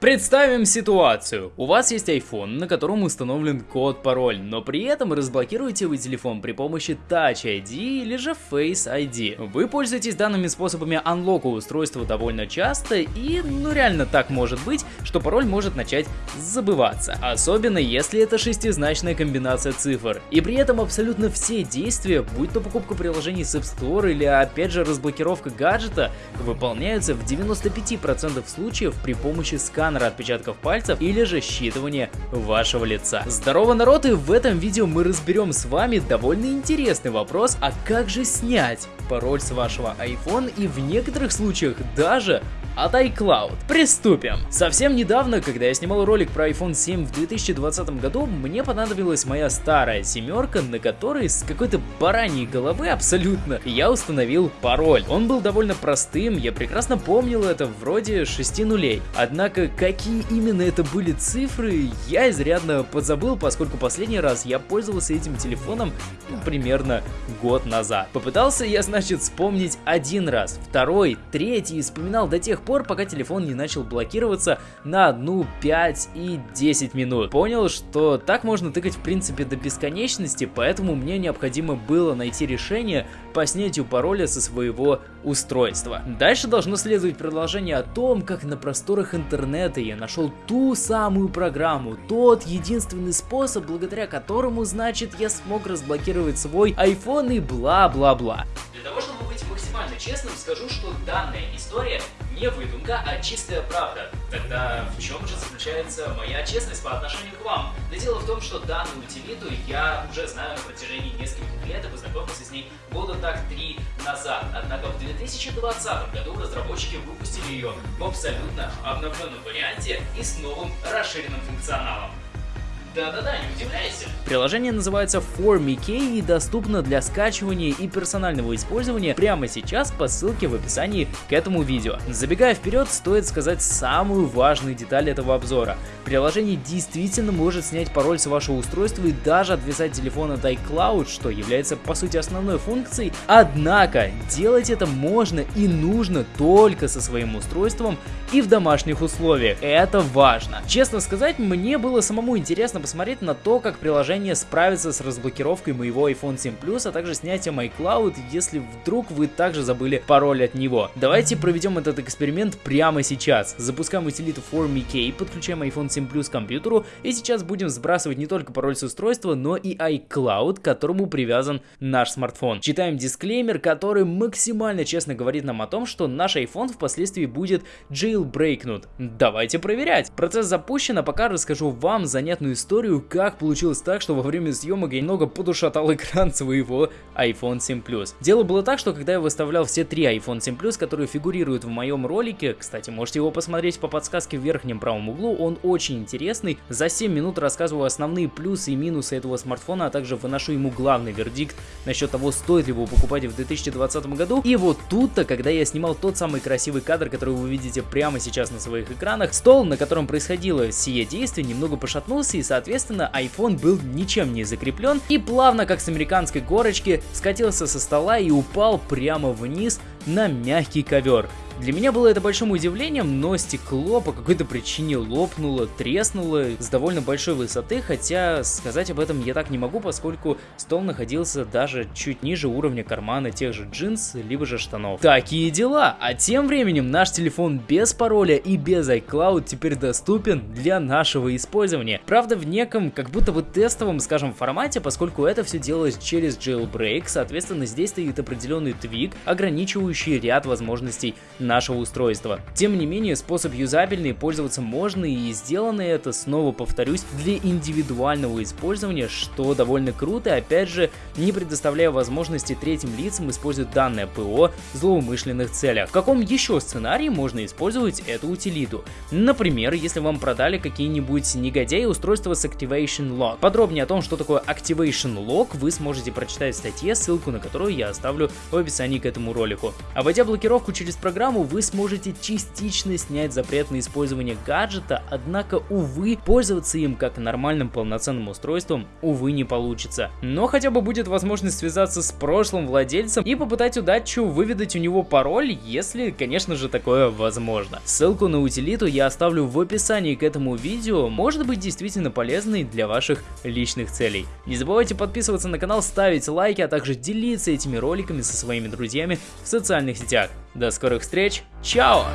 Представим ситуацию. У вас есть iPhone, на котором установлен код-пароль, но при этом разблокируете вы телефон при помощи Touch ID или же Face ID. Вы пользуетесь данными способами анлока устройства довольно часто и, ну реально так может быть, что пароль может начать забываться. Особенно если это шестизначная комбинация цифр. И при этом абсолютно все действия, будь то покупка приложений с App Store или опять же разблокировка гаджета, выполняются в 95% случаев при помощи сканера сканера отпечатков пальцев или же считывание вашего лица. Здорово, народ, и в этом видео мы разберем с вами довольно интересный вопрос, а как же снять пароль с вашего iPhone и в некоторых случаях даже от iCloud. Приступим! Совсем недавно, когда я снимал ролик про iPhone 7 в 2020 году, мне понадобилась моя старая семерка, на которой с какой-то бараньей головы абсолютно я установил пароль. Он был довольно простым, я прекрасно помнил это вроде 6 нулей. Однако, какие именно это были цифры, я изрядно подзабыл, поскольку последний раз я пользовался этим телефоном ну, примерно год назад. Попытался я, значит, вспомнить один раз, второй, третий, вспоминал до тех пор, пор, пока телефон не начал блокироваться на одну, 5 и 10 минут. Понял, что так можно тыкать в принципе до бесконечности, поэтому мне необходимо было найти решение по снятию пароля со своего устройства. Дальше должно следовать продолжение о том, как на просторах интернета я нашел ту самую программу, тот единственный способ, благодаря которому, значит, я смог разблокировать свой iPhone и бла-бла-бла. Для того, чтобы быть максимально честным, скажу, что данная история не выдумка, а чистая правда. Тогда в чем же заключается моя честность по отношению к вам? Да дело в том, что данную утилиту я уже знаю на протяжении нескольких лет и познакомился с ней года так три назад. Однако в 2020 году разработчики выпустили ее в абсолютно обновленном варианте и с новым расширенным функционалом. Да-да-да, не удивляйся. Приложение называется ForMeKey и доступно для скачивания и персонального использования прямо сейчас по ссылке в описании к этому видео. Забегая вперед, стоит сказать самую важную деталь этого обзора. Приложение действительно может снять пароль с вашего устройства и даже отвязать телефон от iCloud, что является по сути основной функцией. Однако, делать это можно и нужно только со своим устройством и в домашних условиях. Это важно. Честно сказать, мне было самому интересно интересно посмотреть на то, как приложение справится с разблокировкой моего iPhone 7 Plus, а также снятием iCloud, если вдруг вы также забыли пароль от него. Давайте проведем этот эксперимент прямо сейчас. Запускаем утилиту ForMeKey, подключаем iPhone 7 Plus к компьютеру и сейчас будем сбрасывать не только пароль с устройства, но и iCloud, к которому привязан наш смартфон. Читаем дисклеймер, который максимально честно говорит нам о том, что наш iPhone впоследствии будет jailbreakнут. Давайте проверять. Процесс запущен, а пока расскажу вам занятную историю историю, как получилось так, что во время съемок я немного подушатал экран своего iPhone 7 Plus. Дело было так, что когда я выставлял все три iPhone 7 Plus, которые фигурируют в моем ролике, кстати, можете его посмотреть по подсказке в верхнем правом углу, он очень интересный. За 7 минут рассказываю основные плюсы и минусы этого смартфона, а также выношу ему главный вердикт насчет того, стоит ли его покупать в 2020 году. И вот тут-то, когда я снимал тот самый красивый кадр, который вы видите прямо сейчас на своих экранах, стол, на котором происходило сие действие, немного пошатнулся и, соответственно, Соответственно, iPhone был ничем не закреплен и плавно, как с американской горочки, скатился со стола и упал прямо вниз на мягкий ковер. Для меня было это большим удивлением, но стекло по какой-то причине лопнуло, треснуло с довольно большой высоты, хотя сказать об этом я так не могу, поскольку стол находился даже чуть ниже уровня кармана тех же джинс, либо же штанов. Такие дела! А тем временем наш телефон без пароля и без iCloud теперь доступен для нашего использования. Правда в неком, как будто бы тестовом, скажем, формате, поскольку это все делалось через jailbreak, соответственно здесь стоит определенный твик, ограничивающий ряд возможностей нашего устройства. Тем не менее, способ юзабельный, пользоваться можно и сделано это, снова повторюсь, для индивидуального использования, что довольно круто, опять же, не предоставляя возможности третьим лицам использовать данное ПО в злоумышленных целях. В каком еще сценарии можно использовать эту утилиту? Например, если вам продали какие-нибудь негодяи устройства с Activation Lock. Подробнее о том, что такое Activation Lock, вы сможете прочитать в статье, ссылку на которую я оставлю в описании к этому ролику. Обойдя блокировку через программу, вы сможете частично снять запрет на использование гаджета, однако, увы, пользоваться им как нормальным полноценным устройством, увы, не получится. Но хотя бы будет возможность связаться с прошлым владельцем и попытать удачу выведать у него пароль, если, конечно же, такое возможно. Ссылку на утилиту я оставлю в описании к этому видео, может быть действительно полезной для ваших личных целей. Не забывайте подписываться на канал, ставить лайки, а также делиться этими роликами со своими друзьями в социальных сетях. До скорых встреч, чао!